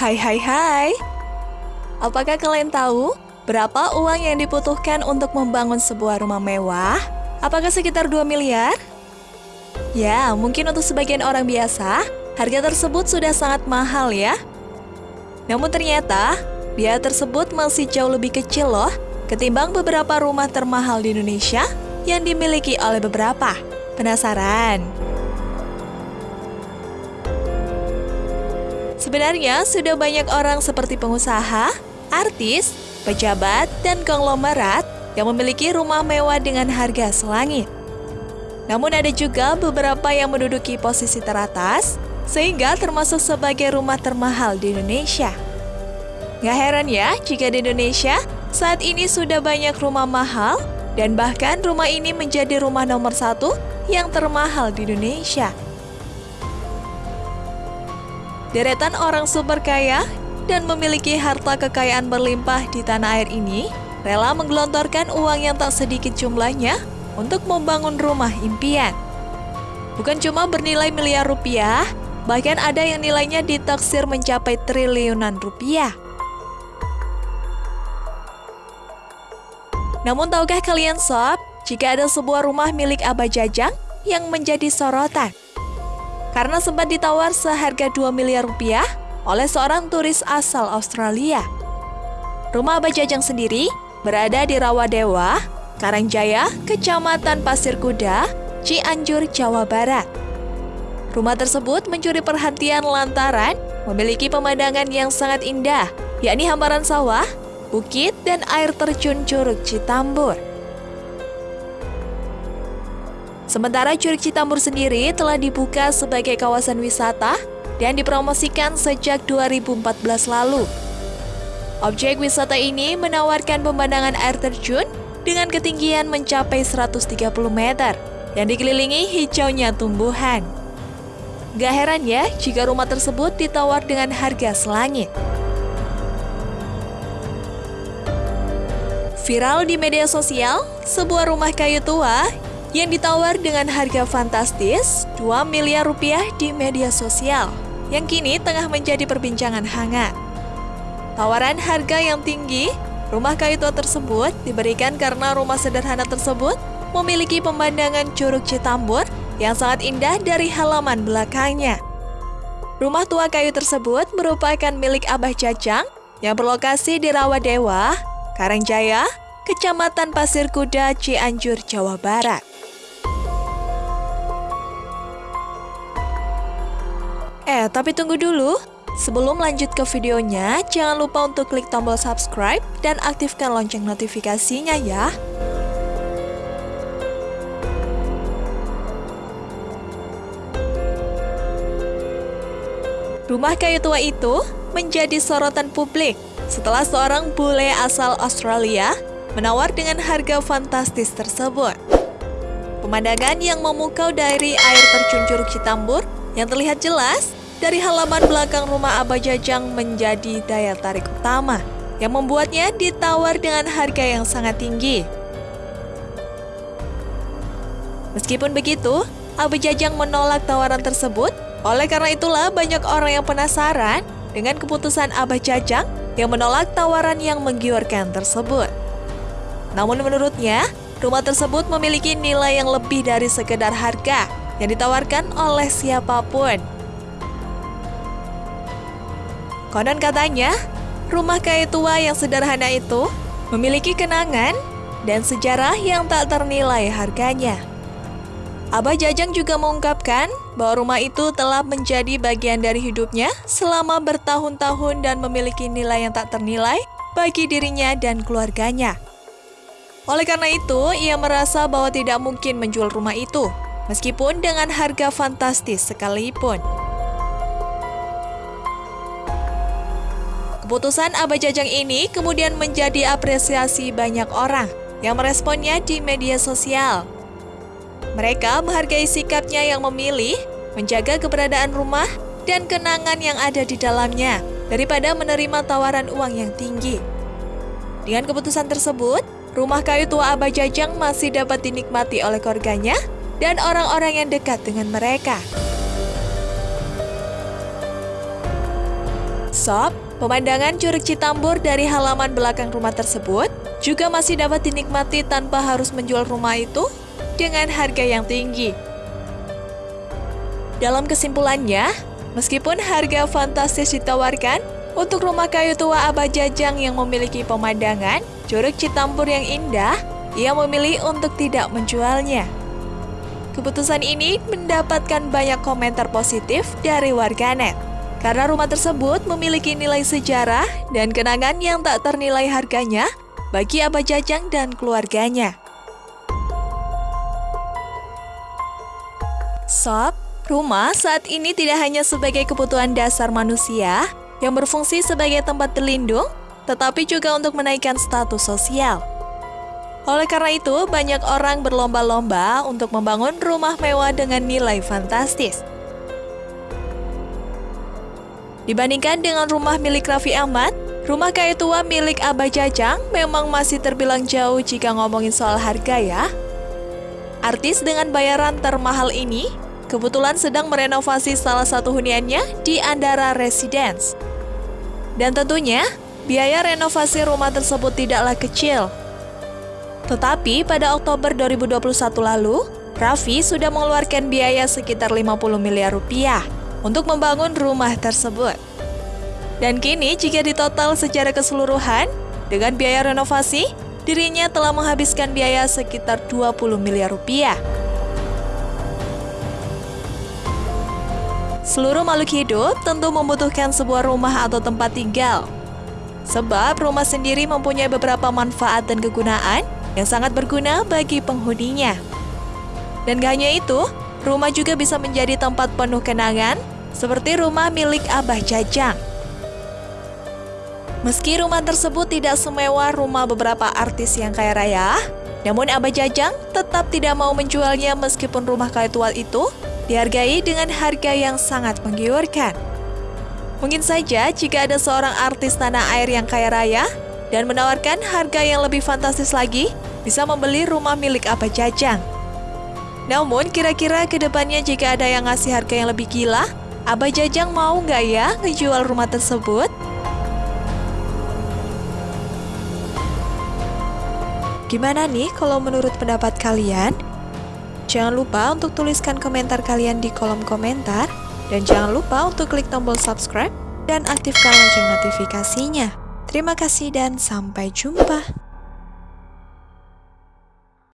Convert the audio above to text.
Hai hai hai. Apakah kalian tahu berapa uang yang dibutuhkan untuk membangun sebuah rumah mewah? Apakah sekitar 2 miliar? Ya, mungkin untuk sebagian orang biasa, harga tersebut sudah sangat mahal ya. Namun ternyata, biaya tersebut masih jauh lebih kecil loh ketimbang beberapa rumah termahal di Indonesia yang dimiliki oleh beberapa. Penasaran? Sebenarnya sudah banyak orang seperti pengusaha, artis, pejabat, dan konglomerat yang memiliki rumah mewah dengan harga selangit. Namun ada juga beberapa yang menduduki posisi teratas, sehingga termasuk sebagai rumah termahal di Indonesia. Gak heran ya jika di Indonesia saat ini sudah banyak rumah mahal dan bahkan rumah ini menjadi rumah nomor satu yang termahal di Indonesia. Deretan orang super kaya dan memiliki harta kekayaan berlimpah di tanah air ini rela menggelontorkan uang yang tak sedikit jumlahnya untuk membangun rumah impian. Bukan cuma bernilai miliar rupiah, bahkan ada yang nilainya ditaksir mencapai triliunan rupiah. Namun tahukah kalian sob, jika ada sebuah rumah milik Abah Jajang yang menjadi sorotan? Karena sempat ditawar seharga 2 miliar rupiah oleh seorang turis asal Australia. Rumah Abah Jajang sendiri berada di Rawadewa, Karangjaya, Kecamatan Pasir Kuda, Cianjur, Jawa Barat. Rumah tersebut mencuri perhatian lantaran memiliki pemandangan yang sangat indah, yakni hamparan sawah, bukit, dan air terjun Curug Citambur. Sementara Curug Citambur sendiri telah dibuka sebagai kawasan wisata dan dipromosikan sejak 2014 lalu. Objek wisata ini menawarkan pemandangan air terjun dengan ketinggian mencapai 130 meter dan dikelilingi hijaunya tumbuhan. Gak heran ya jika rumah tersebut ditawar dengan harga selangit. Viral di media sosial, sebuah rumah kayu tua yang ditawar dengan harga fantastis 2 miliar rupiah di media sosial yang kini tengah menjadi perbincangan hangat. Tawaran harga yang tinggi, rumah kayu tua tersebut diberikan karena rumah sederhana tersebut memiliki pemandangan Curug Citambur yang sangat indah dari halaman belakangnya. Rumah tua kayu tersebut merupakan milik Abah Jajang yang berlokasi di Rawadewa, Karangjaya, Kecamatan Pasir Kuda, Cianjur, Jawa Barat. Eh, tapi tunggu dulu. Sebelum lanjut ke videonya, jangan lupa untuk klik tombol subscribe dan aktifkan lonceng notifikasinya ya. Rumah kayu tua itu menjadi sorotan publik setelah seorang bule asal Australia menawar dengan harga fantastis tersebut. Pemandangan yang memukau dari air terjun Curug Citambur yang terlihat jelas dari halaman belakang rumah Abah Jajang menjadi daya tarik utama yang membuatnya ditawar dengan harga yang sangat tinggi. Meskipun begitu, Abah Jajang menolak tawaran tersebut, oleh karena itulah banyak orang yang penasaran dengan keputusan Abah Jajang yang menolak tawaran yang menggiurkan tersebut. Namun menurutnya, rumah tersebut memiliki nilai yang lebih dari sekedar harga yang ditawarkan oleh siapa pun. Konon katanya, rumah kayu tua yang sederhana itu memiliki kenangan dan sejarah yang tak ternilai harganya. Abah Jajang juga mengungkapkan bahwa rumah itu telah menjadi bagian dari hidupnya selama bertahun-tahun dan memiliki nilai yang tak ternilai bagi dirinya dan keluarganya. Oleh karena itu, ia merasa bahwa tidak mungkin menjual rumah itu, meskipun dengan harga fantastis sekalipun. Keputusan Abah Jajang ini kemudian menjadi apresiasi banyak orang yang meresponnya di media sosial. Mereka menghargai sikapnya yang memilih menjaga keberadaan rumah dan kenangan yang ada di dalamnya daripada menerima tawaran uang yang tinggi. Dengan keputusan tersebut, rumah kayu tua Abah Jajang masih dapat dinikmati oleh keluarganya dan orang-orang yang dekat dengan mereka. Sob, pemandangan Curug Citambur dari halaman belakang rumah tersebut juga masih dapat dinikmati tanpa harus menjual rumah itu dengan harga yang tinggi. Dalam kesimpulannya, meskipun harga fantastis ditawarkan untuk rumah kayu tua Abah Jajang yang memiliki pemandangan Curug Citambur yang indah, ia memilih untuk tidak menjualnya. Keputusan ini mendapatkan banyak komentar positif dari warganet. Karena rumah tersebut memiliki nilai sejarah dan kenangan yang tak ternilai harganya bagi Abah Jajang dan keluarganya. Sob, rumah saat ini tidak hanya sebagai kebutuhan dasar manusia yang berfungsi sebagai tempat berlindung, tetapi juga untuk menaikkan status sosial. Oleh karena itu, banyak orang berlomba-lomba untuk membangun rumah mewah dengan nilai fantastis. Dibandingkan dengan rumah milik Raffi Ahmad, rumah kayu tua milik Abah Jajang memang masih terbilang jauh jika ngomongin soal harga ya. Artis dengan bayaran termahal ini kebetulan sedang merenovasi salah satu huniannya di Andara Residence. Dan tentunya, biaya renovasi rumah tersebut tidaklah kecil, tetapi pada Oktober 2021 lalu, Raffi sudah mengeluarkan biaya sekitar 50 miliar rupiah untuk membangun rumah tersebut. Dan kini jika ditotal secara keseluruhan, dengan biaya renovasi, dirinya telah menghabiskan biaya sekitar 20 miliar rupiah. Seluruh makhluk hidup tentu membutuhkan sebuah rumah atau tempat tinggal. Sebab rumah sendiri mempunyai beberapa manfaat dan kegunaan yang sangat berguna bagi penghuninya. Dan gak hanya itu, rumah juga bisa menjadi tempat penuh kenangan, seperti rumah milik Abah Jajang. Meski rumah tersebut tidak semewah rumah beberapa artis yang kaya raya, namun Abah Jajang tetap tidak mau menjualnya meskipun rumah kaya tua itu dihargai dengan harga yang sangat menggiurkan. Mungkin saja jika ada seorang artis tanah air yang kaya raya dan menawarkan harga yang lebih fantastis lagi, bisa membeli rumah milik Abah Jajang. Namun, kira-kira ke depannya jika ada yang ngasih harga yang lebih gila, Abah Jajang mau nggak ya ngejual rumah tersebut? Gimana nih kalau menurut pendapat kalian? Jangan lupa untuk tuliskan komentar kalian di kolom komentar. Dan jangan lupa untuk klik tombol subscribe dan aktifkan lonceng notifikasinya. Terima kasih dan sampai jumpa.